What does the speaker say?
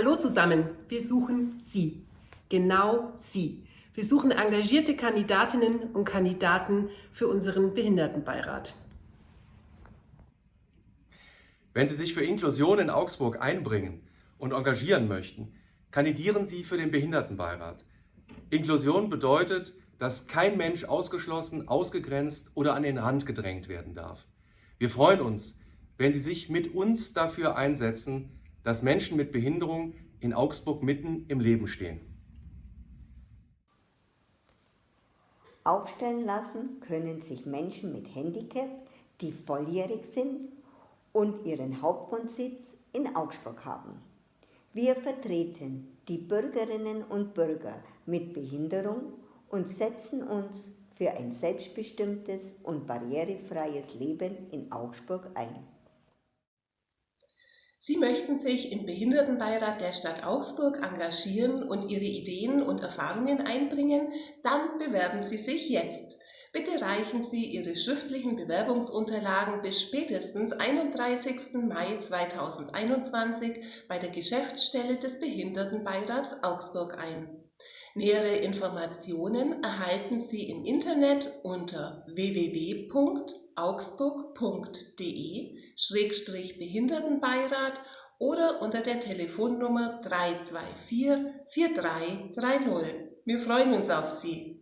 Hallo zusammen, wir suchen Sie, genau Sie. Wir suchen engagierte Kandidatinnen und Kandidaten für unseren Behindertenbeirat. Wenn Sie sich für Inklusion in Augsburg einbringen und engagieren möchten, kandidieren Sie für den Behindertenbeirat. Inklusion bedeutet, dass kein Mensch ausgeschlossen, ausgegrenzt oder an den Rand gedrängt werden darf. Wir freuen uns, wenn Sie sich mit uns dafür einsetzen, dass Menschen mit Behinderung in Augsburg mitten im Leben stehen. Aufstellen lassen können sich Menschen mit Handicap, die volljährig sind und ihren Hauptwohnsitz in Augsburg haben. Wir vertreten die Bürgerinnen und Bürger mit Behinderung und setzen uns für ein selbstbestimmtes und barrierefreies Leben in Augsburg ein. Sie möchten sich im Behindertenbeirat der Stadt Augsburg engagieren und Ihre Ideen und Erfahrungen einbringen? Dann bewerben Sie sich jetzt. Bitte reichen Sie Ihre schriftlichen Bewerbungsunterlagen bis spätestens 31. Mai 2021 bei der Geschäftsstelle des Behindertenbeirats Augsburg ein. Nähere Informationen erhalten Sie im Internet unter www.augsburg.de-behindertenbeirat oder unter der Telefonnummer 324 4330. Wir freuen uns auf Sie.